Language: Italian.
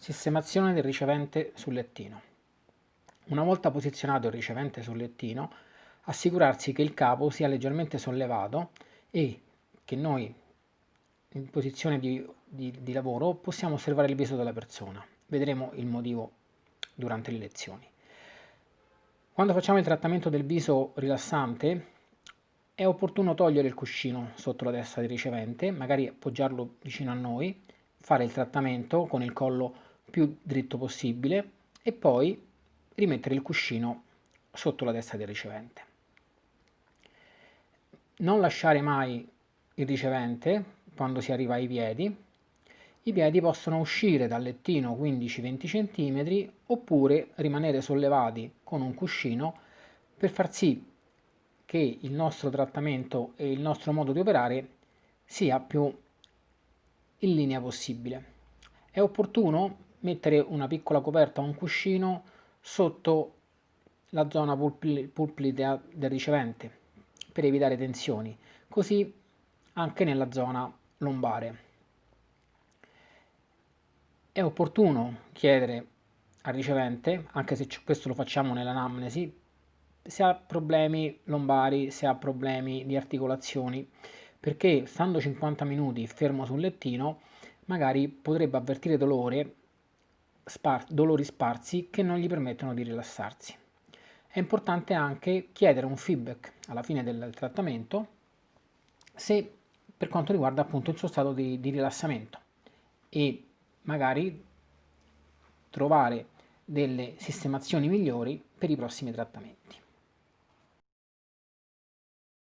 Sistemazione del ricevente sul lettino. Una volta posizionato il ricevente sul lettino, assicurarsi che il capo sia leggermente sollevato e che noi in posizione di, di, di lavoro possiamo osservare il viso della persona. Vedremo il motivo durante le lezioni. Quando facciamo il trattamento del viso rilassante è opportuno togliere il cuscino sotto la testa del ricevente, magari appoggiarlo vicino a noi, fare il trattamento con il collo più dritto possibile e poi rimettere il cuscino sotto la testa del ricevente. Non lasciare mai il ricevente quando si arriva ai piedi. I piedi possono uscire dal lettino 15-20 cm oppure rimanere sollevati con un cuscino per far sì che il nostro trattamento e il nostro modo di operare sia più in linea possibile. È opportuno mettere una piccola coperta o un cuscino sotto la zona pulpidea del ricevente per evitare tensioni, così anche nella zona lombare. È opportuno chiedere al ricevente, anche se questo lo facciamo nell'anamnesi, se ha problemi lombari, se ha problemi di articolazioni, perché stando 50 minuti fermo sul lettino magari potrebbe avvertire dolore spar dolori sparsi che non gli permettono di rilassarsi. È importante anche chiedere un feedback alla fine del trattamento se per quanto riguarda appunto il suo stato di, di rilassamento e magari trovare delle sistemazioni migliori per i prossimi trattamenti.